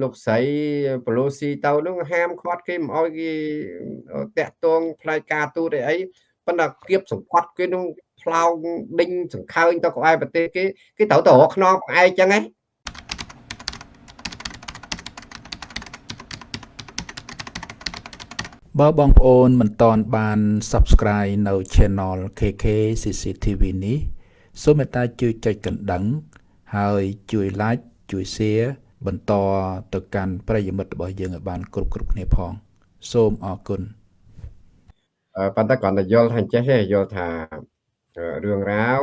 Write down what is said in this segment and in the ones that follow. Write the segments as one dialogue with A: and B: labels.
A: លោកស្រីប៉ូឡូស៊ីទៅនោះហាមឃាត់គេមិនអោយគេតាក់ទងផ្នែកការទូតអីអីប៉ុន្តែគៀបសង្កត់គេនោះផ្លោងដេញសង្ខើញទៅក្បែរប្រទេសគេគេត្រូវទៅរកខ្នងផ្អែកចឹងហ៎
B: បើបងប្អូនមិនតន់បាន Subscribe នៅ Channel KK CCTV នេះសូមមេត្តាជួយចុចកណ្ដឹង ហើយជួយ Like ជួយ Share បន្តទៅកាន់ប្រិយមិត្តរបស់យើងឲ្យបានគ្រប់គ្រប់គ្នាផង សូមអរគុណ
A: ប៉ុន្តែគ្រាន់តែយល់ថាចេះទេយល់ថារឿងរ៉ាវ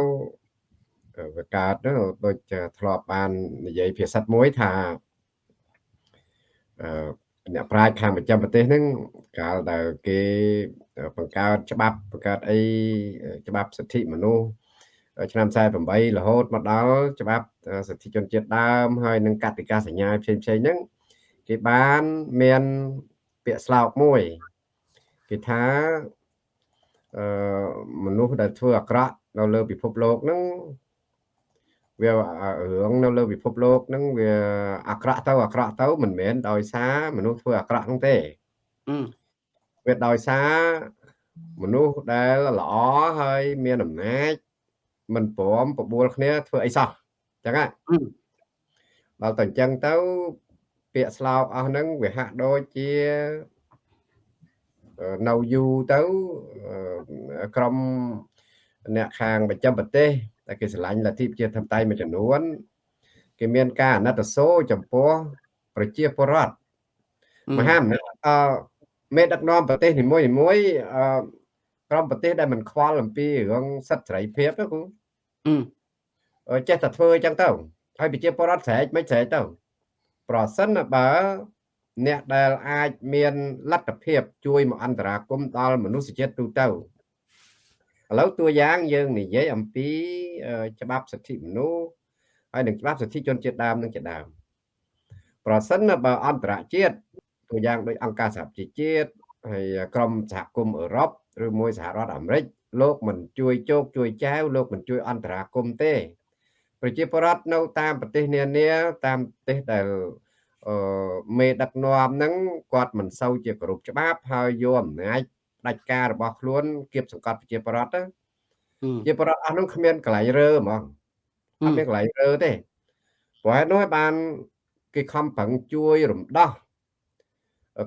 A: វាកើតទៅដូចធ្លាប់បាននិយាយភាសាមួយថាអឺអ្នកប្រាជ្ញខាងប្រចាំប្រទេសហ្នឹងកាលដែលគេបង្កើតច្បាប់បង្កើតអីច្បាប់សិទ្ធិមនុស្ស ឆ្នាំ48រហូតមកដល់ច្បាប់សិទ្ធិជនជាតិដើមហើយនឹងកតិកាសញ្ញាផ្សេងផ្សេងហ្នឹងគេបានមានពាក្យស្លោកមួយគេថាអឺមនុស្សដែលធ្វើអាក្រក់នៅលើពិភពលោកហ្នឹងវារឿងនៅលើពិភពលោកហ្នឹងវាអាក្រក់ទៅអាក្រក់ទៅមិនមែនដោយសារមនុស្សធ្វើអាក្រក់ហ្នឹងទេវាដោយសារមនុស្សដែលល្អហើយមានអំណាច មិនព្រមបបួលគ្នាធ្វើអីសោះអញ្ចឹងហ៎ដល់តែអញ្ចឹងទៅពាក្យស្លោកអស់ហ្នឹងវាហាក់ដូចជានៅយូរទៅក្រុមអ្នកខាងបញ្ចាំប្រទេសតែគេឆ្លាញ់លទ្ធិប្រជាធិបតេយ្យមួយចំនួនគេមានការអាណិតសូចំពោះប្រជាពលរដ្ឋមហាអំណាចអឺមេដឹកនាំប្រទេសនីមួយនីមួយអឺក្រុមប្រទេសដែលមិនខ្វល់អំពីរឿងសិទ្ធិសេរីភាពទៅគូ ចេះតែធ្វើអញ្ចឹងទៅហើយប្រជាពលរដ្ឋស្រែកមិនស្រែកទៅ ប្រសិនបើ អ្នកដែលអាចមានលទ្ធភាពជួយមកអន្តរាគមដល់មនុស្សជាតិទូទៅឥឡូវតួយ៉ាងយើងនិយាយអំពីច្បាប់សិទ្ធិមនុស្សហើយនឹងច្បាប់សិទ្ធិជនជាតិដើមនឹងជាដើមប្រសិនបើអន្តរជាតិតួយ៉ាងដូចអង្គការសហប្រជាជាតិហើយក្រុមសហគមន៍អឺរ៉ុបឬមួយសហរដ្ឋអាមេរិក លោកមិនជួយជោគជួយចែវលោកមិនជួយអន្តរាគមទេ ប្រជាពលរដ្ឋនៅតាមប្រទេសនានាតាមប្រទេសដែលអឺមេដឹកនាំហ្នឹងគាត់មិនសូវជាគោរពច្បាប់ហើយយកអំណាចផ្ដាច់ការរបស់ខ្លួនគៀបសង្កត់ប្រជាពលរដ្ឋទៅជាពលរដ្ឋអស់ហ្នឹងគ្មានកន្លែងរើហ្មងអត់មានកន្លែងរើទេព្រោះហេតុនោះបានគេខំប្រឹងជួយរំដោះ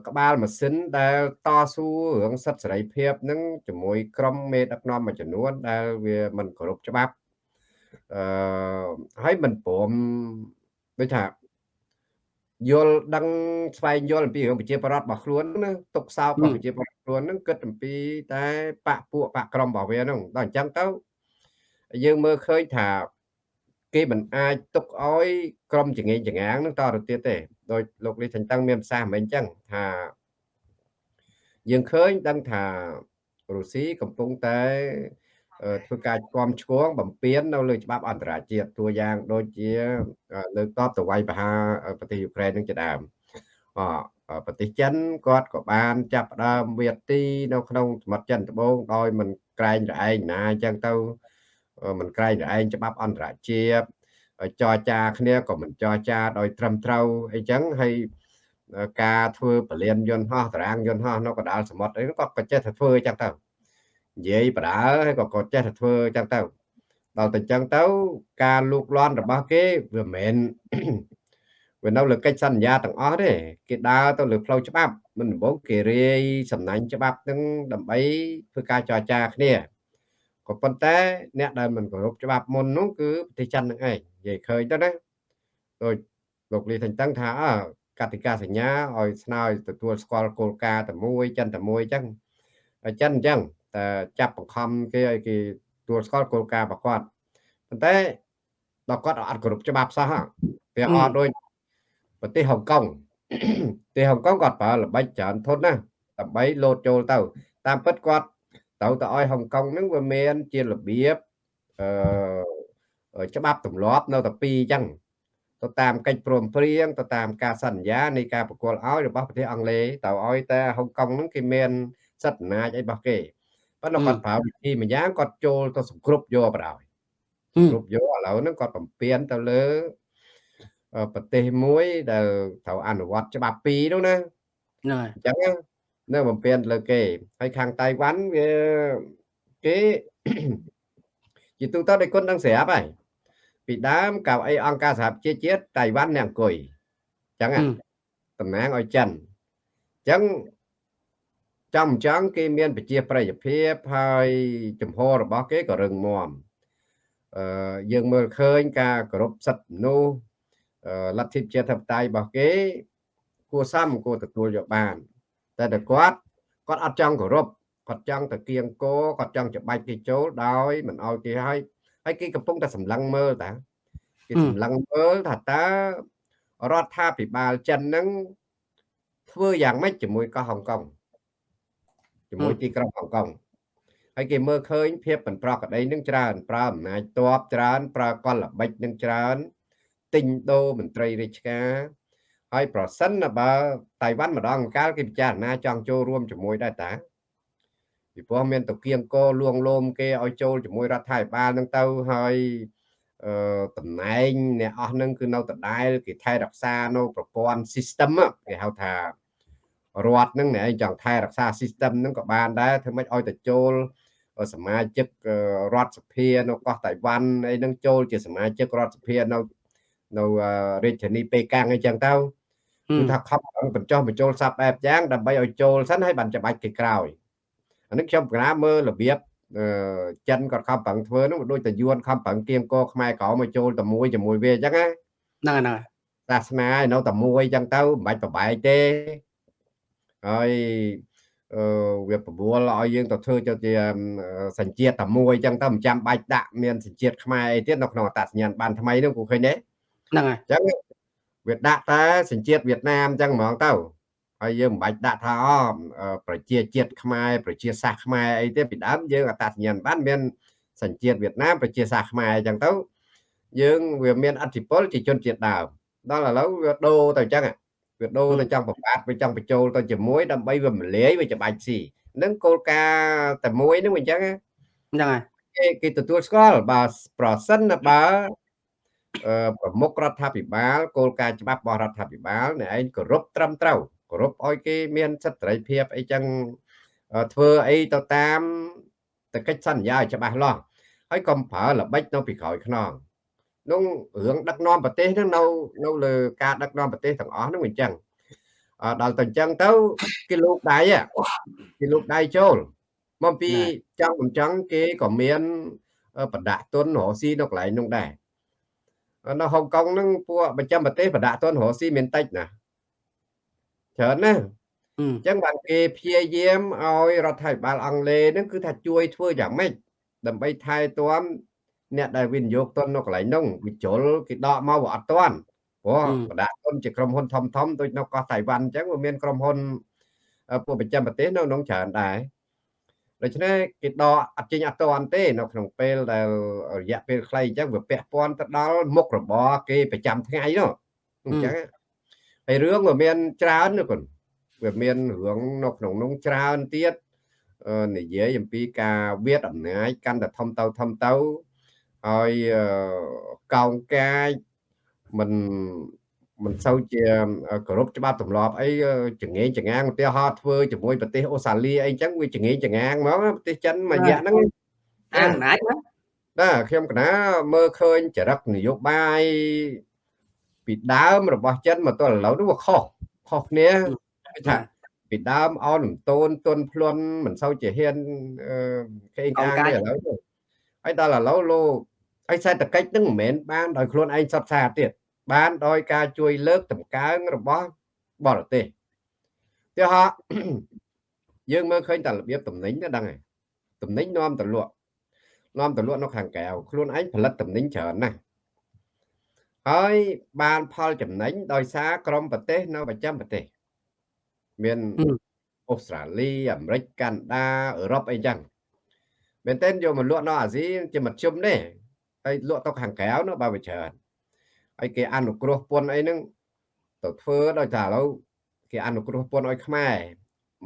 A: ក្បាលម៉ាស៊ីនដែលតស៊ូរឿងសិទ្ធិសេរីភាពនឹងជាមួយក្រុមមេដឹកនាំមួយចំនួនដែលវាមិនគោរពច្បាប់អឺហើយមិនព្រមដូចថាយល់ដឹងស្វែងយល់អំពីរឿងប្រជាប្រដ្ឋរបស់ខ្លួនណាទុកសោករបស់ប្រជាប្រដ្ឋខ្លួនហ្នឹងគិតអំពីតែបកពួកបកក្រុមរបស់វាហ្នឹងដល់អញ្ចឹងទៅយើងមើលឃើញថាគេមិនអាចទុកឲ្យក្រុមចងេងចងាងនឹងតទៅទៀតទេ ដោយលោកលីថញ្តឹងមានប្រសាសន៍មិនអញ្ចឹងថាយើងឃើញដឹងថារុស្ស៊ីកំពុងតែធ្វើការគាំឆ្គងបំពេញនៅលើច្បាប់អន្តរជាតិតួយ៉ាងដូចជាលើកតបទៅវាយប្រហារប្រទេសយូក្រែននឹងជាដើមអប្រទេសចិនគាត់ក៏បានចាប់ផ្ដើមវាទីនៅក្នុងសមុទ្រចិនត្បូងដោយមិនក្រែងរឯងណាអញ្ចឹងទៅមិនក្រែងរឯងច្បាប់អន្តរជាតិ ចរចាគ្នាក៏មិនចរចាដោយត្រឹមត្រូវអីចឹងហើយការធ្វើពលានយន្តហោះតារាងយន្តហោះនៅកណ្ដាលសមុទ្រអីក៏ក៏ចេះតែធ្វើអញ្ចឹងទៅនិយាយបដើហើយក៏ក៏ចេះតែធ្វើអញ្ចឹងទៅដល់តែអញ្ចឹងទៅការលូកលាន់របស់គេវាមិនមែនវានៅលើកិច្ចសន្យាទាំងអស់ទេគេដើរទៅលើផ្លូវច្បាប់មិនដំបូងគេរាយសំណាញ់ច្បាប់នឹងដើម្បីធ្វើការចរចាគ្នាក៏ប៉ុន្តែអ្នកដែលមិនគោរពច្បាប់មុននោះគឺប្រទេសចិននឹងឯង និយាយឃើញទៅណាដូចលោកលីថេងតឹងថាកតិកាសញ្ញាឲ្យស្នើទទួលស្គាល់គោលការណ៍តែមួយចិនតែមួយអញ្ចឹងចិនអញ្ចឹងតែចាប់បង្ខំគេឲ្យគេទទួលស្គាល់គោលការណ៍របស់គាត់ប៉ុន្តែដល់គាត់អត់គោរពច្បាប់សោះវាអត់ដូចប្រទេសហុងកុងប្រទេសហុងកុងគាត់ប្រើល្បិចច្រើនធន់ណាដើម្បីលោតចូលទៅ តាមពិតគាត់ត្រូវទៅឲ្យហុងកុងហ្នឹងវាមានជារបៀបអឺ ច្បាប់ទម្លាប់នៅតែពីរអញ្ចឹងទៅតាមកិច្ចព្រមព្រៀងទៅតាមការសន្យានៃការប្រគល់ឲ្យរបស់ប្រទេសអង់គ្លេសទៅឲ្យតែហុងកុងហ្នឹងគេមានសិទ្ធិអំណាចអីរបស់គេប៉ុន្តែគាត់ប្រើវិធីមួយយ៉ាងគាត់ចូលទៅសង្គ្រប់យកបណ្ដោយគ្រប់យកឥឡូវហ្នឹងគាត់បំពេញទៅលើអឺប្រទេសមួយដែលត្រូវអនុវត្តច្បាប់ពីរនោះណា
C: ហ្នឹងហើយ
A: អញ្ចឹងណានៅបំពេញលើគេហើយខាងតៃវ៉ាន់វាគេជាទូទៅដោយគុណដឹងស្រាប់ហើយ ពីដើមកៅអីអង្គការសហប្រជាជាតិតៃវ៉ាន់អ្នកអង្គុយអញ្ចឹងណា
C: ហឹម
A: តំណាងឲ្យចិនអញ្ចឹងចំអញ្ចឹងគេមានប្រជាប្រិយភាពហើយចំហររបស់គេក៏រឹងមាំអឺយើងមើលឃើញការគោរពសិទ្ធិមនុស្សអឺលទ្ធិប្រជាធិបតេយ្យរបស់គេគួរសមគួរទទួលយកបាន តែតែគាត់គាត់អត់ចង់គោរពគាត់ចង់តែគៀងគោគាត់ចង់ច្បាច់គេចូលដោយមិនអោយគេឲ្យ ហើយគេកំពុងតែសម្លឹងមើលតាគេសម្លឹងមើលថាតើរដ្ឋាភិបាលចិនហ្នឹងធ្វើយ៉ាងម៉េចជាមួយកោះហុងកុងជាមួយទីក្រុងហុងកុងហើយគេមើលឃើញភាពមិនប្រក្រតីនឹងច្រើនប្រើអំណាចតបច្រើនប្រើកលល្បិចនឹងច្រើនទិញដូរមន្ត្រីរាជការហើយប្រសិនណាបើតៃវ៉ាន់ម្ដងម្កាលគេពិចារណាចង់ចូលរួមជាមួយដែរតា ពីព្រោះមានតគៀងកលួងលោមគេឲ្យចូលជាមួយរដ្ឋាភិបាលនឹងទៅហើយអឺតំណែងអ្នកអស់ហ្នឹងគឺនៅដដែលគេថែរក្សានៅប្រព័ន្ធ system á គេហៅថារដ្ឋហ្នឹងអ្នកឯងចង់ថែរក្សា system ហ្នឹងក៏បានដែរធ្វើម៉េចឲ្យទៅចូលសមាជិករដ្ឋសភានៅកោះតៃវ៉ាន់អីហ្នឹងចូលជាសមាជិករដ្ឋសភានៅនៅរាជធានីប៉េកាំងអីចឹងទៅ
C: ហឹ
A: គឺ
C: ម
A: ថាខំប្រឹងបញ្ចុះបញ្ចូលសັບបែបយ៉ាងដើម្បីឲ្យចូលសិនហើយបានច្បាច់គេក្រោយ អានេះខ្ញុំកណាមើលរបៀបអឺចិនគាត់ខំប្រឹងធ្វើនោះដូចតែយួនខំប្រឹងគៀងកខ្មែរក្រមកចូលតែមួយជាមួយវាអញ្ចឹងណា
C: ហ្នឹងហើយហ្នឹងហើយ
A: សាសនាឯនៅតែមួយអញ្ចឹងទៅមិនបាច់ប្របែកទេហើយអឺវាប្របួលឲ្យយើងទៅធ្វើទៅជាសញ្ជាតិតែមួយអញ្ចឹងទៅមិនចាំបាច់ដាក់មានសញ្ជាតិខ្មែរអីទៀតនៅក្នុងអត្តសញ្ញាណប័ណ្ណថ្មីនោះគូឃើញទេ
C: ហ្នឹងហើយ
A: អញ្ចឹងវាដាក់តែសញ្ជាតិវៀតណាមអញ្ចឹងហ្មងទៅ ហើយយើងមិនបាច់ដាក់ថាអប្រជាជាតិខ្មែរប្រជាសាសន៍ខ្មែរអីទេពីដើមយើងអត្តសញ្ញាណប័ណ្ណមានសញ្ជាតិវៀតណាមប្រជាសាសន៍ខ្មែរអញ្ចឹងទៅយើងវាមានអធិពលជាជនជាតិដើមដល់ឥឡូវវាដូរទៅអញ្ចឹងវាដូរទៅចង់ប្របាទវាចង់បញ្ចូលទៅជាមួយដើម្បីវាមលាយវាច្បាច់ស៊ីនឹងគោលការណ៍តែមួយនឹងអញ្ចឹង
C: ហ្នឹងហើយ
A: គេគេទទួលស្គាល់បើប្រសិនណាបើអឺប្រមុខរដ្ឋាភិបាលគោលការណ៍ច្បាប់របស់រដ្ឋាភិបាលអ្នកឯងគោរពត្រឹមត្រូវគោរពឲ្យគេមានសិទ្ធិសេរីភាពអីចឹងធ្វើអីទៅតាមតកិច្ចសន្យាឲ្យច្បាស់លាស់ហើយកុំប្រើល្បិចនៅពីក្រោយខ្នងនោះរឿងដឹកនាំប្រទេសហ្នឹងនៅនៅលើការដឹកនាំប្រទេសទាំងអស់ហ្នឹងវាអញ្ចឹងដល់ទៅអញ្ចឹងទៅគេលោកដៃគេលោកដៃចូលមកពីចង់មិនចង់គេក៏មានបដាក់ទុនរស់ស៊ីនៅកន្លែងនោះដែរនៅហុងកុងហ្នឹងពួកប្រចាំប្រទេសបដាក់ទុនរស់ស៊ីមានតិចណា ច្រើនណាអញ្ចឹងបានគេព្យាយាមឲ្យរដ្ឋាភិបាលអង់គ្លេសហ្នឹងគឺថាជួយធ្វើយ៉ាងម៉េចដើម្បីថែទាំអ្នកដែលវិនិយោគទុននៅកន្លែងនោះវិជុលគេដកមកវាអត់ទាន់ព្រោះបដាក់ទុនជាក្រុមហ៊ុនធំធំដូចនៅកោះតៃវ៉ាន់អញ្ចឹងវាមានក្រុមហ៊ុនពួកប្រចាំប្រទេសនៅក្នុងច្រើនដែរដូច្នេះគេដកអត់ចេញអត់ទាន់ទេនៅក្នុងពេលដែលរយៈពេលខ្លីអញ្ចឹងវាពាក់ព័ន្ធទៅដល់មុខរបរគេប្រចាំថ្ងៃនោះអញ្ចឹង ហើយរឿងវាមានច្រើនណាគុណវាមានរឿងនៅក្នុងនោះច្រើនទៀតនិយាយអំពីការវាតអំណាចកាន់តែធំទៅធំទៅហើយកោងកាយមិនមិនសូវជាគោរពច្បាប់ទម្លាប់អីចងេងចងាងឧទាហរណ៍ធ្វើជាមួយប្រទេសអូស្ត្រាលីអីចឹងវាចងេងចងាងហ្មងប្រទេសចិនមួយរយៈហ្នឹង
C: អាអំណាចណា
A: ណាខ្ញុំកណាមើលឃើញចរិតនយោបាយ ពីដើមរបស់ចិនមកទល់ឥឡូវនោះវាខុសខុសគ្នាថាពីដើមអោនលំតូនទុនភ្លន់មិនសូវជាហ៊ានគេកាងឥឡូវហើយដល់ឥឡូវលោកហើយសេដ្ឋកិច្ចនឹងមិនមែនបានដោយខ្លួនឯងសត្វសាទៀតបានដោយការជួយលើកតម្កើងរបស់បរទេសទីហោយើងមើលឃើញតែរបៀបតំណែងទៅដឹងហើយតំណែងនាំទៅលក់នាំទៅលក់នៅខាងក្រៅខ្លួនឯងផលិតតំណែងច្រើនណាស់ ហើយបានផលចំណេញដោយសារក្រមប្រទេសនៅប្រចាំប្រទេស មានអូស្ត្រាលីអាមេរិកកាណាដាអឺរ៉ុបអីចឹងមែនតើយកមកលក់នៅអាស៊ីជាមធ្យមទេហើយលក់ទៅខាងក្រៅនោះបើវាច្រើនហើយគេអនុគ្រោះពន្ធអីហ្នឹងទៅធ្វើដោយថាឥឡូវគេអនុគ្រោះពន្ធឲ្យខ្មែរ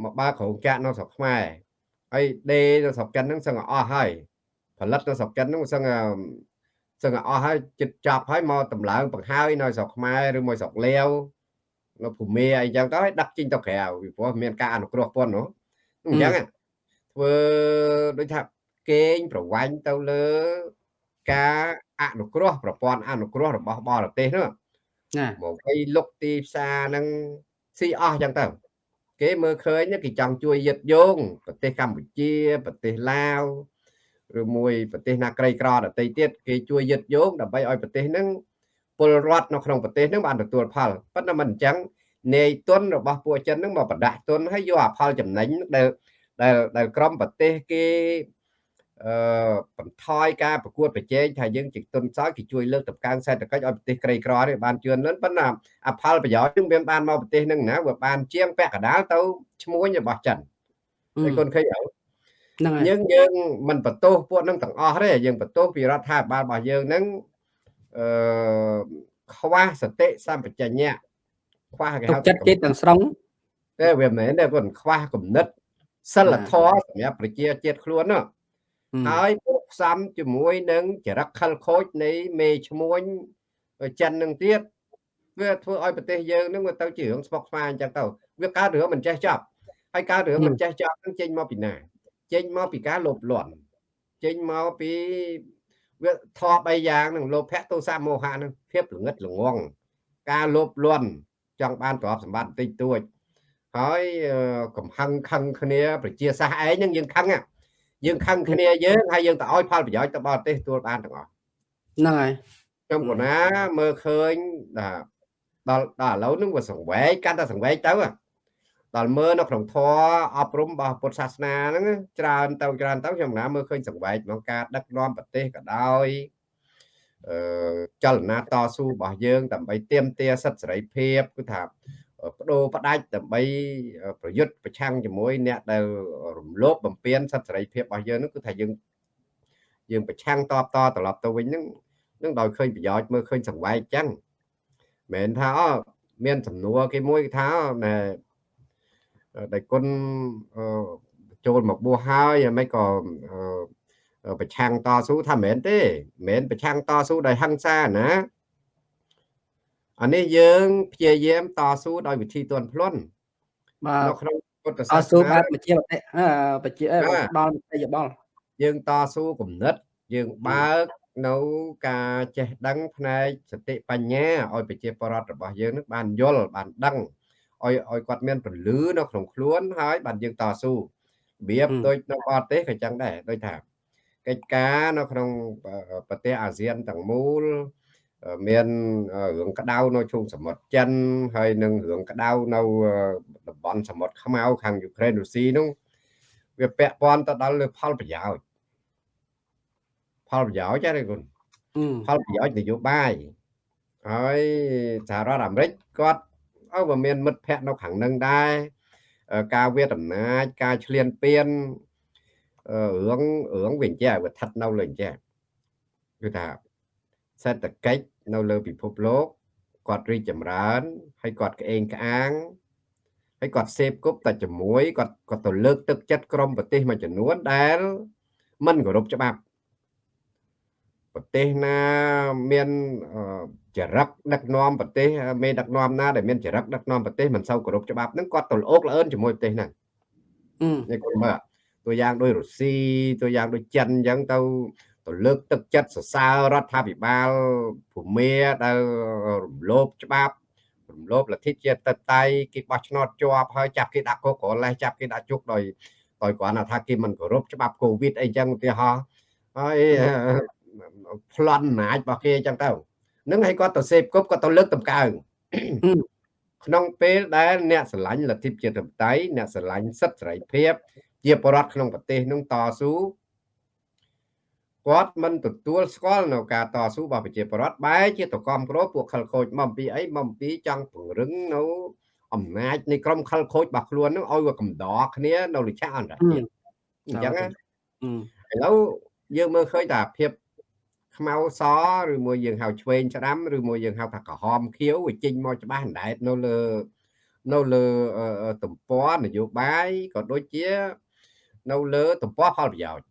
A: មកបើក្រុងចាក់នៅស្រុកខ្មែរហើយដេនៅស្រុកចិនហ្នឹងសឹងអស់ហើយផលិតនៅស្រុកចិនហ្នឹងសឹង សឹងអស់ហើយចិត្តចាប់ហើយមកតម្លើងបង្ហើយនៅស្រុកខ្មែរឬមួយស្រុកលាវនៅភូមិអីចឹងទៅឲ្យដឹកចេញទៅក្រៅពីព្រោះមានការអនុគ្រោះពន្ធនោះអញ្ចឹងធ្វើដូចថាកេងប្រវាញ់ទៅលើការអនុគ្រោះប្រព័ន្ធអនុគ្រោះរបស់បរទេសនោះ
C: ណា
A: មកឲ្យលុកទីផ្សារហ្នឹងស៊ីអស់ចឹងទៅគេមើលឃើញគេចង់ជួយយឹតយោងប្រទេសកម្ពុជាប្រទេសឡាវ ឬមួយប្រទេសណាក្រីក្រដទៃទៀតគេជួយយឹតយោងដើម្បីឲ្យប្រទេសហ្នឹងពលរដ្ឋនៅក្នុងប្រទេសហ្នឹងបានទទួលផលប៉ុន្តែមិនអញ្ចឹងនាយទុនរបស់ពួកចិនហ្នឹងមកបដាក់ទុនហើយយកអាផលចំណេញដែលដែលដែលក្រមប្រទេសគេអឺបន្ថយការប្រកួតប្រជែងថាយើងជាទុនសោយគេជួយលើកតម្កើងសេដ្ឋកិច្ចឲ្យប្រទេសក្រីក្រនេះបានជឿនលឿនប៉ុន្តែអផលប្រយោជន៍នឹងមានបានមកប្រទេសនឹងណាវាបានជាងពាក់កដាលទៅឈ្មោះរបស់ចិនហើយកូនឃើញអត់
C: ហ្នឹងហើយ
A: យើងយើងមិនបន្ទោសពួកនឹងទាំងអស់ទេយើងបន្ទោសពីរដ្ឋាភិបាលរបស់យើងហ្នឹងអឺខ្វះសតិសម្បជញ្ញៈ
C: ខ្វះគេហៅចិត្តចិត្តទាំងស្រុង
A: តែវាមិនមែនទេគាត់ខ្វះគំនិតសិលធម៌សម្រាប់ប្រជាជាតិខ្លួននោះហើយពុកផ្សំជាមួយនឹងចរិតខលខូចនៃមេឈ្មួញចិននឹងទៀតវាធ្វើឲ្យប្រទេសយើងនឹងវាទៅជារឿងស្មុកស្មាញអញ្ចឹងទៅវាកើតរឿងមិនចេះចប់ហើយកើតរឿងមិនចេះចប់នឹងចេញមកពីណា ចេញមកពីការលោភលន់ចេញមកពីវាធម៌3យ៉ាងនឹងលោភៈទោសៈមោហៈនឹងភាពល្ងឹតល្ងងការលោភលន់ចង់បានទ្រព្យសម្បត្តិតិចតួចហើយកំហឹងខឹងគ្នាប្រជាសាសឯងនឹងយើងខឹងយើងខឹងគ្នាយើងហើយយើងទៅឲ្យផលប្រយោជន៍ទៅបរទេសទួលបានទាំងអស់
C: ហ្នឹងហើយ
A: ខ្ញុំកណាមើលឃើញដល់ដល់ឥឡូវហ្នឹងវាសង្វេកកាន់តែសង្វេកទៅ ដល់មើលនៅក្នុងធម៌អប់រំរបស់ពុទ្ធសាសនាហ្នឹងច្រើនទៅច្រើនទៅខ្ញុំណាមើលឃើញសង្វេកក្នុងការដឹកនាំប្រទេសក៏ដោយអឺចលនាតស៊ូរបស់យើងដើម្បីទាមទារសិទ្ធិសេរីភាពគឺថាបដូរផ្ដាច់ដើម្បីប្រយុទ្ធប្រឆាំងជាមួយអ្នកដែលរំលោភបំពានសិទ្ធិសេរីភាពរបស់យើងនោះគឺថាយើងយើងប្រឆាំងតបតត្រឡប់ទៅវិញហ្នឹងនឹងដោយឃើញប្រយោជន៍មើលឃើញសង្វែកចឹងមិនថាអូមានសំណួរគេមួយថាណែ ដែលគុណចូលមកបួសហើយមិនក៏ប្រឆាំងតស៊ូថាមិនមែនទេមិនមែនប្រឆាំងតស៊ូដោយហិង្សាណាអានេះយើងព្យាយាមតស៊ូដោយវិធីទន់ភ្លន់
C: បាទនៅក្នុងពុទ្ធសាសនាតស៊ូបែបប្រជាបតិប្រជាដល់មតិយោបល់
A: យើងតស៊ូគំនិតយើងបើកនៅការចេះដឹងផ្នែកសតិបញ្ញាឲ្យប្រជាពលរដ្ឋរបស់យើងនឹងបានយល់បានដឹង ឲ្យឲ្យគាត់មានពលឺនៅក្នុងខ្លួនហើយបានយើងតស៊ូរបៀបដូចនៅបរទេសក៏ចឹងដែរដូចថាកិច្ចការនៅក្នុងប្រទេសអាស៊ានទាំងមូលមានរឿងក្តៅនៅជុំសមុទ្រចិនហើយនឹងរឿងក្តៅនៅតំបន់សមុទ្រខ្មៅខាងយូក្រែនរុស្ស៊ីនោះវាពាក់ព័ន្ធទៅដល់លើផលប្រយោជន៍ផលប្រយោជន៍ទេគុណផលប្រយោជន៍នយោបាយហើយសហរដ្ឋអាមេរិកគាត់ អើវាមានមិត្តភ័ក្តិនៅខាងនឹងដែរការវាដំណាចការឈ្លានពានរឿងរឿងវាអញ្ចេះវាស្ថិតនៅលើអញ្ចេះគឺថាសេដ្ឋកិច្ចនៅលើពិភពលោកគាត់រីកចម្រើនហើយគាត់ក្អេងក្អាងហើយគាត់សេពគប់តែជាមួយគាត់គាត់ទៅលើកទឹកចិត្តក្រមប្រទេសមួយចំនួនដែលមិនគោរពច្បាប់ប្រទេសណាមាន ចរិតដឹកនាំប្រទេសមេដឹកនាំណាដែលមានចរិតដឹកនាំប្រទេសមិនសូវគោរពច្បាប់ហ្នឹងគាត់ទៅល្អូកល្អឿនជាមួយប្រទេសហ្នឹងនេះគាត់មើលតួយ៉ាងដូចរុស្ស៊ីតួយ៉ាងដូចចិនអញ្ចឹងទៅទៅលើកទឹកចិត្តសរសើររដ្ឋាភិបាលភូមាដែលរំលោភច្បាប់រំលោភលទ្ធិជាតិតតៃគេបោះឆ្នោតជាប់ហើយចាប់គេដាក់គុកក្រឡេសចាប់គេដាក់ជុកដោយដោយគ្រាន់តែថាគេមិនគោរពច្បាប់កូវីដអីចឹងឧទាហរណ៍ហើយប្លន់អំណាចរបស់គេចឹងទៅ នឹងឲ្យគាត់ទៅសេពគប់គាត់ទៅលើកតម្កើងក្នុងពេលដែលអ្នកស្រឡាញ់លទ្ធិជាតិតតៃអ្នកស្រឡាញ់សិទ្ធិសេរីភាព ជាបរដ្ឋក្នុងប្រទេសនឹងតស៊ូគាត់មិនទទួលស្គាល់នៅការតស៊ូរបស់ប្រជាពលរដ្ឋបែរជាតកំក្រពួកខលខូចមកអំពីអីមកអំពីចង់ពង្រឹងនៅអំណាចនៃក្រុមខលខូចរបស់ខ្លួននឹងឲ្យវាកំដរគ្នានៅលិឆាអន្តរជាតិអញ្ចឹងណាឥឡូវយើងមើលឃើញថាភាព ខ្មៅសឬមួយយើងហៅឆ្វេងច្រាំឬមួយយើងហៅថាក្រហមខៀវវាចេញមកច្បាស់អណ្ដែតនៅលើនៅលើទំព័រនយោបាយក៏ដូចជា នៅលើទំព័រផលប្រយោជន៍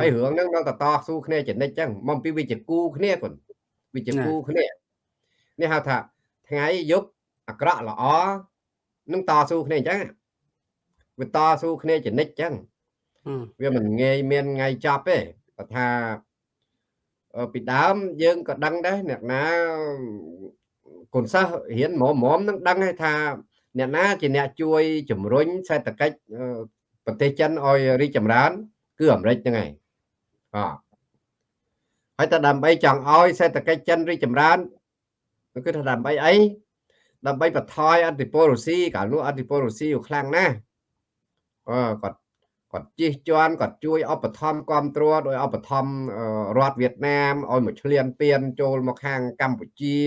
A: ហើយរឿងហ្នឹងនៅតតស៊ូគ្នាចនិចចឹងមកពីវាជាគូគ្នាគុនវាជាគូគ្នានេះហៅថាថ្ងៃយប់អាក្រក់ល្អនឹងតស៊ូគ្នាអញ្ចឹងវាតស៊ូគ្នាចនិចចឹងវាមិនងាយមានថ្ងៃចប់ទេគាត់ថា ពីដើមយើងក៏ដឹងដែរអ្នកណាកូនសិស្សរៀនមុំមុំនឹងដឹងហើយថាអ្នកណាជាអ្នកជួយជំរុញសេដ្ឋកិច្ចប្រទេសចិនឲ្យរីកចម្រើន គឺអាមេរិកហ្នឹងហើយអហើយតែដើម្បីចង់ឲ្យសេដ្ឋកិច្ចចិនរីកចម្រើនគឺថាដើម្បីអីដើម្បីបន្ថយអធិពលរុស្ស៊ីកាលនោះអធិពលរុស្ស៊ីខ្លាំងណាស់អឺគាត់ គាត់ជិះជាន់គាត់ជួយឧបត្ថម្ភគ្រប់គ្រងដោយឧបត្ថម្ភរដ្ឋវៀតណាមឲ្យមកឆ្លៀនពៀនចូលមកខាងកម្ពុជា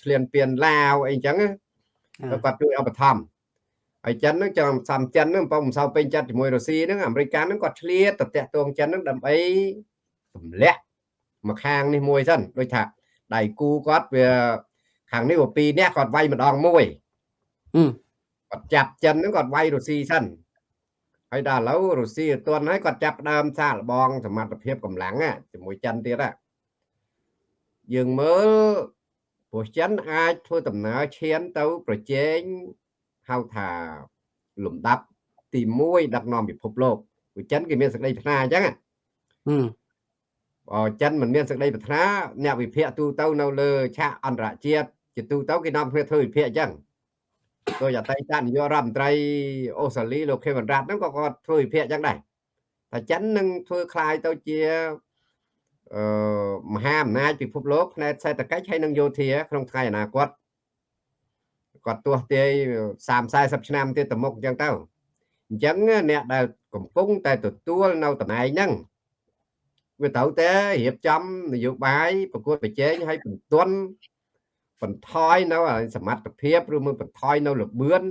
A: ឆ្លៀនពៀនឡាវអីចឹងគាត់ជួយឧបត្ថម្ភហើយចិនហ្នឹងចាំសំចិនហ្នឹងបើមិនសូវពេញចិត្តជាមួយរុស្ស៊ីហ្នឹងអាមេរិកហ្នឹងគាត់ឆ្លៀតទៅតាក់ទងចិនហ្នឹងដើម្បីទម្លាក់មកខាងនេះមួយសិនដូចថាដៃគូគាត់វាខាងនេះវាពីរនាក់គាត់វាយម្ដងមួយគាត់ចាប់ចិនហ្នឹងគាត់វាយរុស្ស៊ីសិន ហើយដល់ឥឡូវរុស្ស៊ីអត់ទាន់ហើយគាត់ចាប់ដើមសាកល្បងសមត្ថភាពកម្លាំងជាមួយចិនទៀតហ่ะយើងមើលព្រោះចិនអាចធ្វើដំណើរឈានទៅប្រជែងហៅថាលំដាប់ទី1ដឹកនាំពិភពលោកព្រោះចិនគេមានសេចក្តីប្រាថ្នាអញ្ចឹងបើចិនមិនមានសេចក្តីប្រាថ្នាអ្នកវិភាគទូទៅនៅលើឆាកអន្តរជាតិជាទូទៅគេនាំគ្នាធ្វើវិភាគអញ្ចឹង ដោយអតីតនាយករដ្ឋមន្ត្រីអូស្ត្រាលីលោកខេវិនរ៉ាត់ហ្នឹងក៏គាត់ធ្វើវិភាគអញ្ចឹងដែរតែចិននឹងធ្វើคล้ายទៅជាអឺមហាអំណាចពិភពលោកផ្នែកសេដ្ឋកិច្ចហើយនិងយោធាក្នុងថ្ងៃអនាគតគាត់ទាស់ទាយ30 40ឆ្នាំទៀតទៅមុខអញ្ចឹងទៅអញ្ចឹងអ្នកដែលកំពុងតែទទួលនៅតំណែងហ្នឹងវាត្រូវតែរៀបចំនយោបាយប្រកួតប្រជែងឲ្យបន្ទន់ បន្ថយនៅសមត្ថភាពឬមួយបន្ថយនៅលបឿន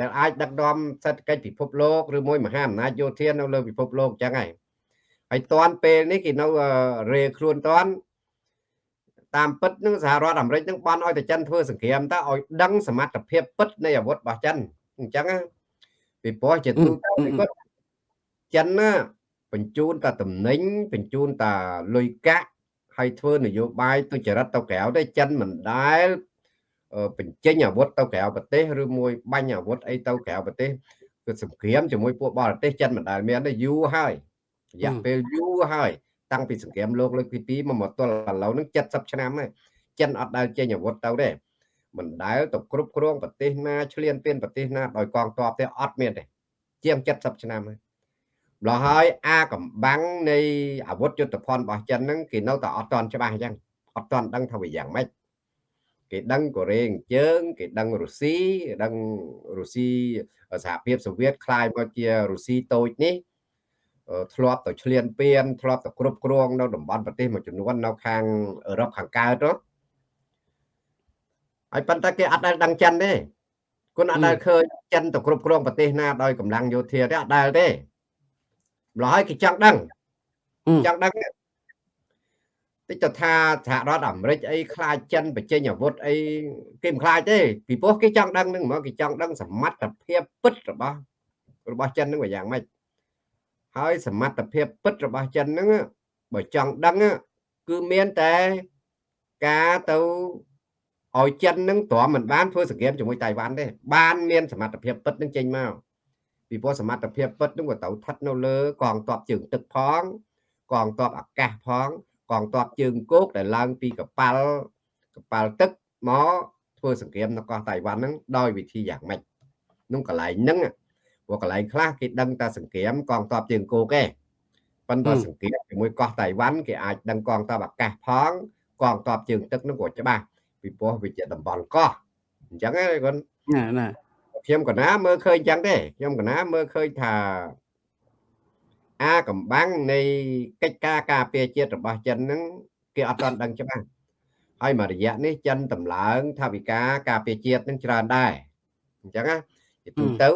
A: ដែលអាចដឹកនាំសេដ្ឋកិច្ចពិភពលោកឬមួយមហាអំណាចយោធានៅលើពិភពលោកអញ្ចឹងហើយហើយតាន់ពេលនេះគេនៅរេខ្លួនតាន់តាមពិតនឹងសហរដ្ឋអាមេរិកនឹងបានឲ្យតែចិនធ្វើសង្គ្រាមតើឲ្យដឹងសមត្ថភាពពិតនៃអាវុធរបស់ចិនអញ្ចឹងពីព្រោះជាទូទៅគាត់ចិនណាបញ្ជូនតែតំណែងបញ្ជូនតែលុយកាក់ ហើយធ្វើនយោបាយទុច្ចរិតទៅក្រៅទេចិនមិនដែលបញ្ចេញអាវុធទៅក្រៅប្រទេសឬមួយបាញ់អាវុធអីទៅក្រៅប្រទេសគឺសង្គ្រាមជាមួយពួកបរទេសចិនមិនដែលមានទេយូរហើយរយៈពេលយូរហើយតាំងពីសង្គ្រាមលោកលើកទី2មកមកទល់ឥឡូវហ្នឹង70ឆ្នាំហើយចិនអត់ដែលចេញអាវុធទៅទេមិនដែលទៅគ្រប់គ្រងប្រទេសណាឆ្លៀនពៀនប្រទេសណាដោយកងទ័ពទេអត់មានទេជាង70ឆ្នាំហើយ ម្ល៉េះហើយអាកំបាំងនៃអាវុធយុទ្ធភ័ណ្ឌរបស់ចិនហ្នឹងគេនៅតែអត់ទាន់ច្បាស់អញ្ចឹងអត់ទាន់ដឹងថាវាយ៉ាងម៉េចគេដឹងកូរ៉េអញ្ជើងគេដឹងរុស្ស៊ីដឹងរុស្ស៊ីសហភាពសូវៀតคล้ายមកជារុស្ស៊ីតូចនេះធ្លាប់ទៅឆ្លៀនពៀនធ្លាប់ទៅគ្រប់គ្រងនៅតំបន់ប្រទេសមួយចំនួននៅខាងអឺរ៉ុបខាងកើតនោះហើយប៉ុន្តែគេអត់ដែលដឹងចិនទេគុណអត់ដែលឃើញចិនទៅគ្រប់គ្រងប្រទេសណាដោយកម្លាំងយោធាទេអត់ដែលទេ ម្ល៉េះហើយគេចង់ដឹងចង់ដឹងតិចទៅថាសហរដ្ឋអាមេរិកអីខ្លាចចិនបញ្ចេញអាវុធអីគេមិនខ្លាចទេពីព្រោះគេចង់ដឹងនឹងហ្មងគេចង់ដឹងសមត្ថភាពពិតរបស់របស់ចិននឹងវាយ៉ាងម៉េចហើយសមត្ថភាពពិតរបស់ចិនហ្នឹងបើចង់ដឹងគឺមានតែការទៅឲ្យចិននឹងទ្រាំមិនបានធ្វើសង្គ្រាមជាមួយតៃវ៉ាន់ទេបានមានសមត្ថភាពពិតនឹងចេញមក ពីព្រោះសមត្ថភាពពិតនឹងក៏ទៅស្ថិតនៅលើកងទ័ពជើងទឹកផង កងទ័ពអាកាសផង កងទ័ពជើងគោកដែលឡើងពីកប៉ាល់កប៉ាល់ទឹកមកធ្វើសង្គ្រាមនៅកោះតៃវ៉ាន់ហ្នឹងដោយវិធីយ៉ាងម៉េចនោះកន្លែងហ្នឹងព្រោះកន្លែងខ្លះគេដឹងតែសង្គ្រាមកងទ័ពជើងគោកទេប៉ុន្តែសង្គ្រាមជាមួយកោះតៃវ៉ាន់គេអាចដឹងកងទ័ពអាកាសផង កងទ័ពជើងទឹកនោះក៏ច្បាស់ពីព្រោះវាជាតំបន់កោះអញ្ចឹងណាគាត់
C: ណាណា
A: ខ្ញុំកណាមើលឃើញអញ្ចឹងទេខ្ញុំកណាមើលឃើញថាអាកំបាំងនៃកិច្ចការការពារជាតិរបស់ចិនហ្នឹងគេអត់ទាន់ដឹងច្បាស់ហើយមួយរយៈនេះចិនតម្លើងថាវិការការពារជាតិនឹងច្រើនដែរអញ្ចឹងណាជាទូទៅ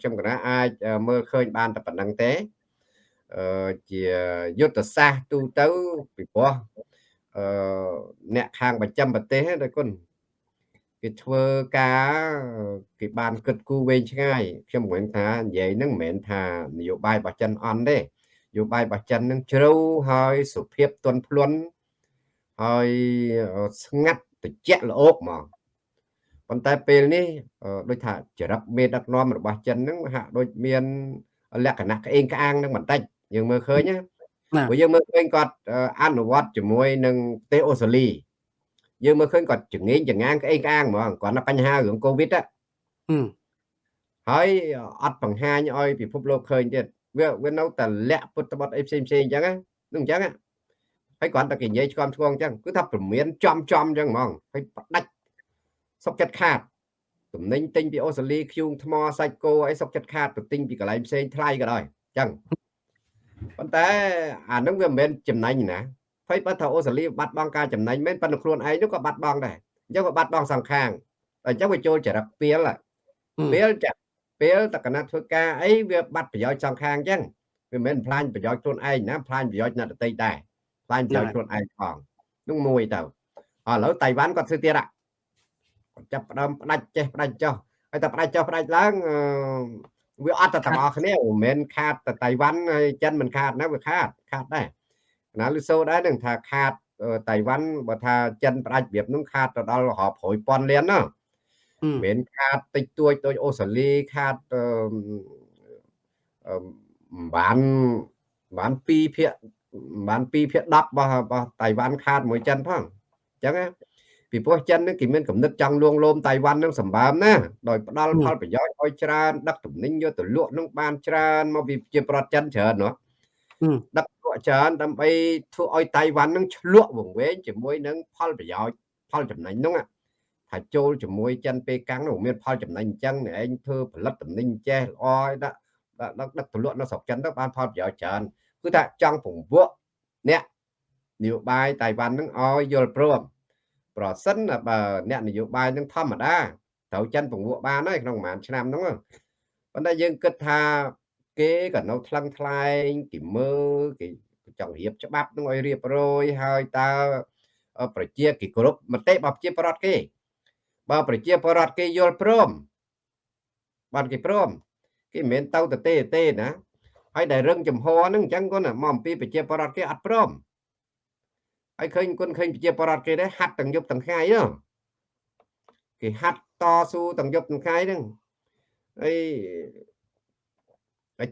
A: ខ្ញុំកណាអាចមើលឃើញបានតែប៉ុណ្្នឹងទេជាយុទ្ធសាស្ត្រទូទៅពីព្រោះអឺអ្នកខាងបញ្ចាំប្រទេសដែរគុណ គេធ្វើការគេបានគិតគូរវែងឆ្ងាយខ្ញុំមិនថានិយាយហ្នឹងមិនមែនថានយោបាយរបស់ចិនអន់ទេយោបាយរបស់ចិននឹងជ្រៅហើយសុភាពទន់ភ្លន់ហើយស្ងាត់ត្រជាក់ល្អកហ្មងប៉ុន្តែពេលនេះដូចថាចរិតមេដឹកនាំរបស់ចិនហ្នឹងហាក់ដូចមានលក្ខណៈក្អេងក្អាងនឹងបន្តិចយើងមើលឃើញណាព្រោះយើងមើលឃើញគាត់អនុវត្តជាមួយនឹងប្រទេសអូស្ត្រាលី យើងមើលឃើញគាត់ចងេងចងាងក្អេងក្អាងហ្មងគាត់នៅបញ្ហារឿងកូវីដហើយអត់បង្ហាញឲ្យពិភពលោកឃើញទៀតវាវានៅតែលាក់ពុតបត់អីផ្សេងផ្សេងអញ្ចឹងហ្នឹងអញ្ចឹងហើយគាត់តែគេនិយាយឆ្កំឆ្គងអញ្ចឹងគឺថាព្រមានចំចំអញ្ចឹងហ្មងហើយផ្ដាច់សុកចិត្តខាតតំណែងទិញពីអូស្ត្រាលីខ្យូងថ្មសាច់គោអីសុកចិត្តខាតទៅទិញពីកន្លែងផ្សេងថ្លៃក៏ដោយអញ្ចឹងប៉ុន្តែអានឹងវាមិនមែនចំណេញណា ហើយបើថាអូស្ត្រាលីបាត់បង់ការចំណេញមែនប៉ុន្តែខ្លួនឯងនោះក៏បាត់បង់ដែរអញ្ចឹងក៏បាត់បង់សងខាងតែអញ្ចឹងវាចូលចរិតពីលពីលចាពេលតកណាត់ធ្វើការអីវាបាត់ប្រយោជន៍សងខាងអញ្ចឹងវាមិនមែនផ្លាញប្រយោជន៍ខ្លួនឯងណាផ្លាញប្រយោជន៍អ្នកដទៃដែរផ្លាញប្រយោជន៍ខ្លួនឯងផងនោះមួយទៅឥឡូវតៃវ៉ាន់គាត់ធ្វើទៀតគាត់ចាប់ផ្ដើមផ្ដាច់ចេះផ្ដាច់ចុះហើយតែផ្ដាច់ចុះផ្ដាច់ឡើងវាអត់តែទាំងអស់គ្នាមិនមែនខាតតែតៃវ៉ាន់ហើយចិនមិនខាតណាវាខាតខាតដែរ ណាលឺសូដែរនឹងថាខាតតៃវ៉ាន់បើថាចិនផ្ដាច់របៀបនោះខាតទៅដល់រាប់រយពាន់លានណាមិនមែនខាតតិចតួចដូចអូស្ត្រាលីខាតអឺបានបាន2ភាគបាន2ភាគ10របស់របស់តៃវ៉ាន់ខាតមួយចិនផងអញ្ចឹងពីព្រោះចិននឹងគេមានកំណត់ចង់លួងលោមតៃវ៉ាន់នឹងសម្បើមណាដោយផ្ដាល់ផលប្រយោជន៍ឲ្យច្រើនដឹកទំនិញយកទៅលក់នឹងបានច្រើនមកពីជាប្រទេសចិនច្រើនណាដឹកលក់ ច្រើនដើម្បីធ្វើឲ្យតៃវ៉ាន់នឹងឆ្លក់វង្វេងជាមួយនឹងផលប្រយោជន៍ផលចំណេញនោះថាចូលជាមួយចិនពេលកាំងនោះមានផលចំណេញអញ្ចឹងឯងធ្វើផលិតទំនិញចេះល្អឲ្យដាក់ដឹកដឹកទៅលក់នៅស្រុកចិនទៅបានផលប្រយោជន៍ច្រើនគឺថាចង់ពង្វក់អ្នកនយោបាយតៃវ៉ាន់នឹងឲ្យយល់ព្រមប្រសិនបើអ្នកនយោបាយនឹងធម្មតាត្រូវចិនពង្វក់បានហើយក្នុងប្រហែលឆ្នាំហ្នឹងប៉ុន្តែយើងគិតថា គេក៏នៅថ្លឹងថ្លែងគេមើលគេចង់រៀបច្បាប់នឹងឲ្យរៀបរយហើយតើប្រជាគេគ្រប់មតិរបស់ប្រជាប្រដ្ឋគេ បើប្រជាពលរដ្ឋគេយល់ព្រមបានគេព្រមគេមិនមែនទៅទៅទេទេណាហើយដែលរឹងចំហហ្នឹងអញ្ចឹងគាត់មកអំពីប្រជាពលរដ្ឋគេអត់ព្រមហើយឃើញគុណឃើញប្រជាពលរដ្ឋគេដែរហាត់ទាំងយប់ទាំងថ្ងៃហ្នឹងគេហាត់តស៊ូទាំងយប់ទាំងថ្ងៃហ្នឹងហើយតែ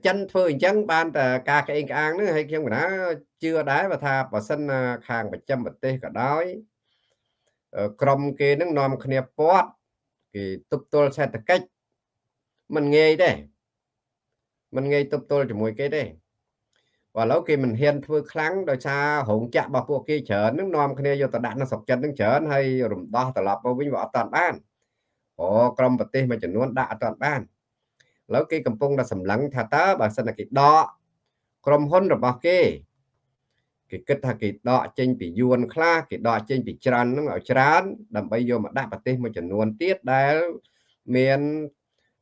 A: ចិនធ្វើអញ្ចឹងបានតែការក្អេងក្អាងហ្នឹងហើយខ្ញុំកណាជឿដែរបើថាបើសិនខាងប្រចាំប្រទេសក៏ដោយក្រុមគេនឹងនាំគ្នាពាត់គេទប់ទល់សេដ្ឋកិច្ចមិនងាយទេមិនងាយទប់ទល់ជាមួយគេទេបើឥឡូវគេមិនហ៊ានធ្វើខ្លាំងដោយសាររោងចក្ររបស់ពួកគេច្រើននឹងនាំគ្នាយកទៅដាក់នៅស្រុកចិននឹងច្រើនហើយរំដោះត្រឡប់មកវិញវាអត់តាន់បានអូក្រុមប្រទេសមួយចំនួនដាក់អត់តាន់បាន ឥឡូវគេកំពុងតែសម្លឹងថាតើបើសិនតែគេដកក្រុមហ៊ុនរបស់គេគេគិតថាគេដកចេញពីយួនខ្លះគេដកចេញពីច្រើនហ្នឹងឲ្យច្រើន ដើម្បីយកមកដាក់ប្រទេសមួយចំនួនទៀតដែលមាន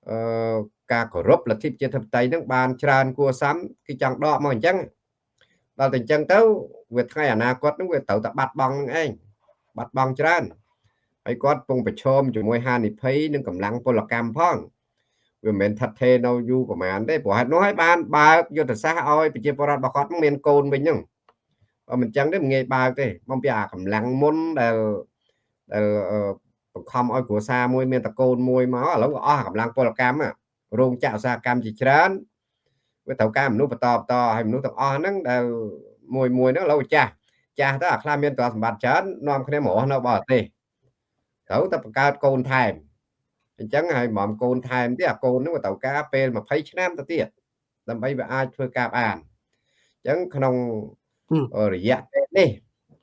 A: អឺការគោរពលទ្ធិប្រជាធិបតេយ្យហ្នឹងបានច្រើនគួរសមគេចង់ដកមកអញ្ចឹងដល់តែអញ្ចឹងទៅវាថ្ងៃអនាគតហ្នឹងវាត្រូវតែបាត់បង់ហ្នឹងឯងបាត់បង់ច្រើនហើយគាត់ពងប្រឈមជាមួយហានិភ័យនិងកម្លាំងពលកម្មផង វាមិនមែនថិតថេរនៅយូរប្រហែលទេព្រោះហេតុនោះហើយបានបើកយុទ្ធសាស្ត្រឲ្យប្រជាពលរដ្ឋរបស់គាត់មានកូនវិញហ្នឹងបើមិនចឹងទេមិនងាយបើកទេបំពីអាកម្លាំងមុនដែលដែលបង្ខំឲ្យគ្រួសារមួយមានតកូនមួយមកឥឡូវក៏អស់កម្លាំងពលកម្មរោងចក្រឧស្សាហកម្មជាច្រើនវាត្រូវការមនុស្សបន្តបន្តហើយមនុស្សទាំងអស់ហ្នឹងដែលមួយមួយហ្នឹងឥឡូវចាស់ចាស់ទៅអាខ្លះមានទ្រព្យសម្បត្តិច្រើននាំគ្នាមករស់នៅបរទេសត្រូវតែបង្កើតកូនថែម អញ្ចឹងហើយហ្មងកូនថែមទៀតអាកូនហ្នឹងវាត្រូវការពេល20ឆ្នាំទៅទៀតដើម្បីវាអាចធ្វើការបានអញ្ចឹងក្នុងរយៈពេលនេះ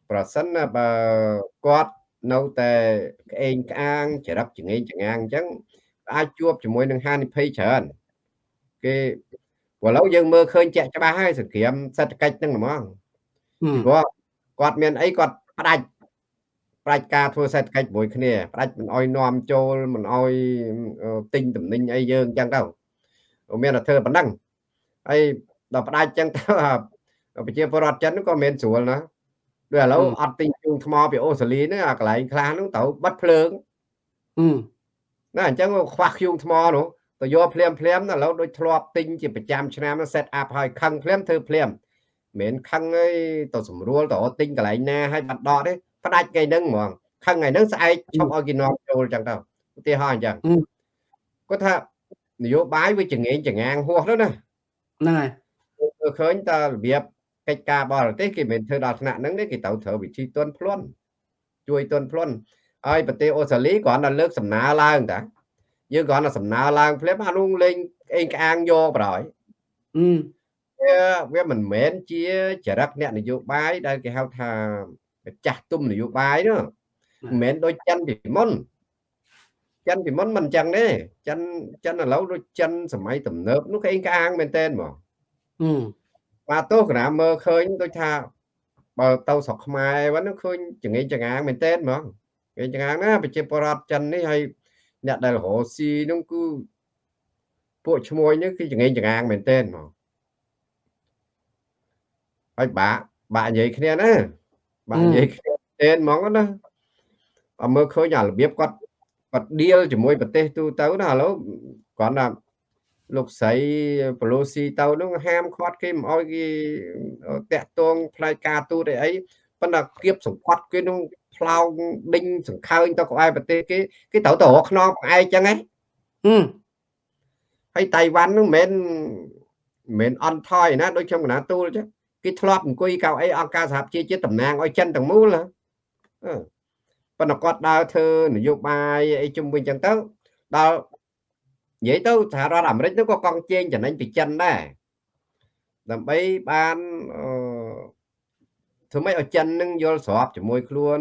A: ប្រសិនបើគាត់នៅតែក្អេងក្អាងចរិតចងេងចងាងអញ្ចឹងអាចជួបជាមួយនឹងហានិភ័យច្រើនគេឥឡូវយើងមើលឃើញជាក់ច្បាស់ហើយសង្គ្រាមសេដ្ឋកិច្ចហ្នឹងហ្មងព្រោះគាត់មានអីគាត់ផ្ដាច់ ផ្ដាច់ការធ្វើសេដ្ឋកិច្ចមួយគ្នាផ្ដាច់មិនអោយនាំចូលមិនអោយទិញតំណែងអីយើងអញ្ចឹងទៅមានតែធ្វើប៉ុណ្ណឹងហើយដល់ផ្ដាច់អញ្ចឹងទៅប្រជាពលរដ្ឋចិនក៏មានស្រួលណាដូចឥឡូវអត់ទិញជើងថ្មពីអូស្ត្រាលីហ្នឹងអាកន្លែងខ្លះហ្នឹងត្រូវបិទភ្លើងណាអញ្ចឹងខ្វះខ្យូងថ្មនោះទៅយកភ្លាមភ្លាមឥឡូវដូចធ្លាប់ទិញជាប្រចាំឆ្នាំ set up ហើយខឹងភ្លាមធ្វើភ្លាមមិនខឹងអីទៅស្រួលទៅទិញកន្លែងណាឲ្យបាត់ដកទេ ផ្ដាច់ថ្ងៃហ្នឹងហ្មងខឹងថ្ងៃហ្នឹងស្អែកឈប់ឲ្យគេនាំចូលអញ្ចឹងទៅឧទាហរណ៍អញ្ចឹងគាត់ថានយោបាយវាចងេងចងាងហួសទៅណា
C: ហ្នឹងហើយ
A: មើលឃើញតើរបៀបកិច្ចការបរទេសគេមិនធ្វើដល់ថ្នាក់ហ្នឹងទេគេត្រូវត្រូវវិធីទន់ភ្លន់ជួយទន់ភ្លន់ហើយប្រទេសអូស្ត្រាលីគ្រាន់តែលើកសំណើឡើងតាយើងគ្រាន់តែសំណើឡើងភ្លាមអានោះលេងអេងក្អាងយកប្រហើយវាវាមិនមែនជាចរិតអ្នកនយោបាយដែលគេហៅថា ចាស់ទុំនយោបាយនោះមិនមែនដូចចិនពីមុនចិនពីមុនមិនអញ្ចឹងទេចិនចិនឥឡូវដូចចិនសម័យទំនើបនោះគេអេងក្អាងមែនតើហ្មងបាទទោះកណាមើលឃើញដូចថាបើទៅស្រុកខ្មែរវិញឃើញចងេងចងាងមែនតើហ្មងចងេងចងាងណាប្រជាពលរដ្ឋចិននេះហើយអ្នកដែលរកស៊ីនោះគឺពួកឈ្មោះនេះគឺចងេងចងាងមែនតើហ្មងហើយបាក់បាក់និយាយគ្នាណា បាក់និយាយគ្នាទេហ្មងណាអមើលឃើញអារបៀបគាត់គាត់ឌីលជាមួយប្រទេសទូទៅណាឥឡូវគាត់ថាលោកស្រីប្រូស៊ីទៅនោះហាមឃាត់គេមិនអោយគេតាក់ទងផ្នែកការទូតអីអីប៉ុន្តែគៀបសង្កត់គេនោះផ្លោងដេញសង្ខើញទៅក្បែរប្រទេសគេគេត្រូវទៅរកខ្នងផ្អែកចឹងហ៎ហើយតៃវ៉ាន់នោះមិនមែនមិនអន់ថយណាដូចខ្ញុំកណាទូលចឹង គេធ្លាប់អង្គុយកៅអីអង្គការសហប្រជាជាតិតំណាងឲ្យចិនទាំងមូលណាប៉ុន្តែគាត់ដើរធ្វើនយោបាយអីជុំវិញចឹងទៅដល់និយាយទៅសហរដ្ឋអាមេរិកនោះក៏កង់ជេងចំណេញពីចិនដែរដើម្បីបានអឺធ្វើម៉េចឲ្យចិននឹងយល់ស្របជាមួយខ្លួន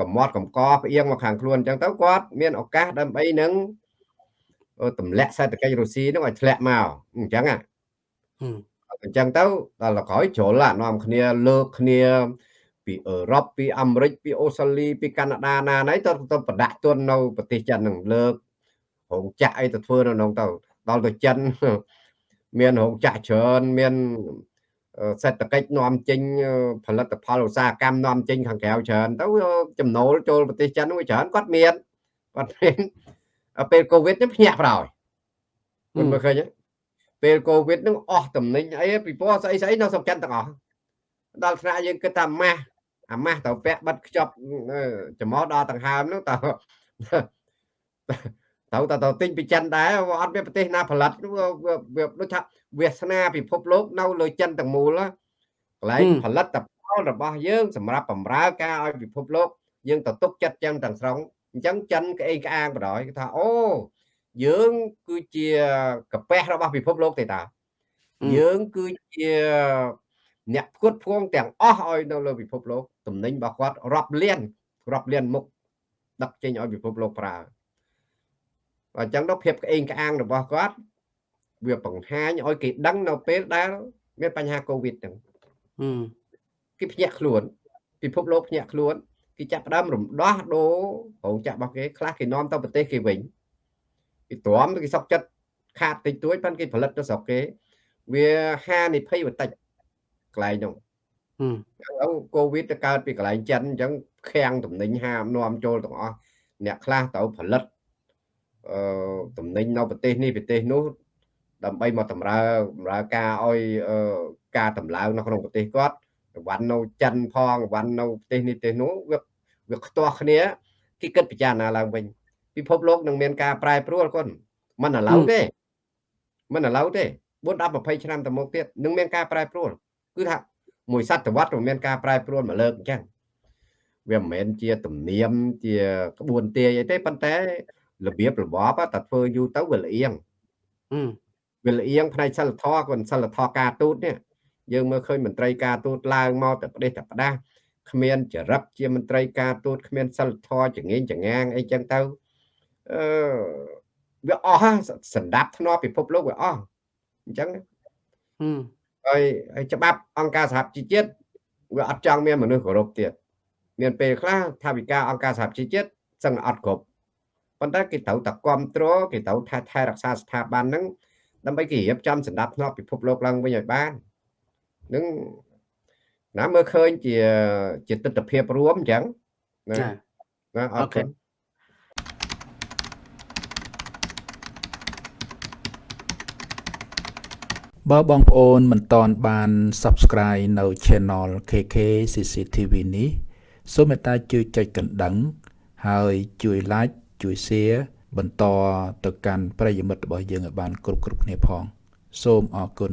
A: កំមត់កំកផ្អៀងមកខាងខ្លួនអញ្ចឹងទៅគាត់មានឱកាសដើម្បីនឹងទម្លាក់សេដ្ឋកិច្ចរុស្ស៊ីនឹងឲ្យធ្លាក់មកអញ្ចឹងហ៎ អញ្ចឹងទៅដល់ក្រោយជ្រុលនាំគ្នាលើកគ្នាពីអឺរ៉ុបពីអាមេរិកពីអូស្ត្រាលីពីកាណាដាណាណៃទៅទៅប្រដាក់ទុននៅប្រទេសចិននឹងលើករោងចក្រអីទៅធ្វើនៅក្នុងទៅដល់ទៅចិនមានរោងចក្រច្រើនមានសេដ្ឋកិច្ចនាំចេញផលិតផលឧស្សាហកម្មនាំចេញខាងក្រៅច្រើនទៅចំណូលចូលប្រទេសចិនវាច្រើនគាត់មានគាត់មានពេលកូវីដនេះភ្ញាក់ប្រោយមិនមើលឃើញ ពេលកូវីដនឹងអស់តំណែងអីពីព្រោះស្អីស្អីនៅស្រុកចិនទាំងអស់ដល់ថ្នាក់យើងគិតថាម៉ាស់អាម៉ាស់ទៅពាក់បិទខ្ចប់ចំមកដល់ដង្ហើមនោះតើត្រូវតែទៅទិញពីចិនដែរអត់មានប្រទេសណាផលិតវាដូចថាវាសនាពិភពលោកនៅលើចិនទាំងមូលកន្លែងផលិតផលរបស់យើងសម្រាប់បម្រើការឲ្យពិភពលោកយើងទៅទុកចិត្តចឹងទាំងស្រុងអញ្ចឹងចិនក្អេងក្អាងបដ ாய் គេថាអូ យើងគឺជាកាពះរបស់ពិភពលោកទេតាយើងគឺជាអ្នកផ្គត់ផ្គង់ទាំងអស់ឲ្យនៅលើពិភពលោកតំណែងរបស់គាត់រាប់លានរាប់លានមុខដឹកចេញឲ្យពិភពលោកប្រើអញ្ចឹងទៅភាពក្អេងក្អាងរបស់គាត់វាបង្ហាញឲ្យគេដឹងនៅពេលដែលមានបញ្ហាកូវីដហ្នឹងគេភ្ញាក់ខ្លួន ពិភពលោកភ្ញាក់ខ្លួនគេចាប់ផ្ដើមរំដោះដូររោងចក្ររបស់គេខ្លះគេនាំទៅប្រទេសគេវិញ គេទ្រាំគេសុកចិត្តខាតតិចតួចប៉ុន្តែគេផលិតទៅស្រុកគេ វាហានិភ័យបន្តិចកន្លែងនោះអញ្ចឹងកូវីដទៅកើតពីកន្លែងចិនអញ្ចឹងខាំងតំណែងហាមនាំចូលទាំងអស់អ្នកខ្លះទៅផលិតអឺតំណែងនៅប្រទេសនេះប្រទេសនោះដើម្បីមកតម្រើបម្រើការឲ្យការតម្លើងនៅក្នុងប្រទេសគាត់វ៉ាន់នៅចិនផងវ៉ាន់នៅប្រទេសនេះប្រទេសនោះវាវាខ្ទាស់គ្នាគេគិតពិចារណាឡើងវិញ ពិភពលោកនឹងមានការប្រែប្រួលគាត់មិនឥឡូវទេមិនឥឡូវទេ4 10 20ឆ្នាំទៅមុខទៀតនឹងមានការប្រែប្រួលគឺថាមួយសតវត្សរ៍មានការប្រែប្រួលមកលើកអញ្ចឹងវាមិនមែនជាទំនៀមជាក្បួនទាយអីទេប៉ុន្តែរបៀបរបបតែធ្វើយូរទៅវាលៀងវាលៀងផ្នែកសិលធម៌គាត់សិលធម៌ការទូតនេះយើងមើលឃើញមន្ត្រីការទូតឡើងមកតែប្រទេសតែផ្ដាស់គ្មានចរិតជាមន្ត្រីការទូតគ្មានសិលធម៌ចងេងចងាងអីចឹងទៅ អឺវាអស់សន្តាប់ធ្នាប់ពិភពលោកវាអស់អញ្ចឹងហើយហើយច្បាប់អង្គការសហជីវជាតិវាអត់ចង់មានមនុស្សគោរពទៀតមានពេលខ្លះថាវិការអង្គការសហជីវជាតិសឹងអត់គ្រប់ប៉ុន្តែគេត្រូវតែគ្រប់គ្រងគេត្រូវថែថែរក្សាស្ថាប័នហ្នឹងដើម្បីគេរៀបចំសម្ដាប់ធ្នាប់ពិភពលោកឡើងវិញឲ្យបាននឹងណាមើលឃើញជាជាទស្សនវិជ្ជារួមអញ្ចឹងណាណាអរគុណ
B: បើបងប្អូនមិនតន់បាន Subscribe នៅ Channel KK CCTV នេះសូមមេត្តាជួយចុចកណ្ដឹង ហើយជួយ Like ជួយ Share បន្តទៅកាន់ប្រិយមិត្តរបស់យើងឲ្យបានគ្រប់គ្រប់គ្នាផង សូមអរគុណ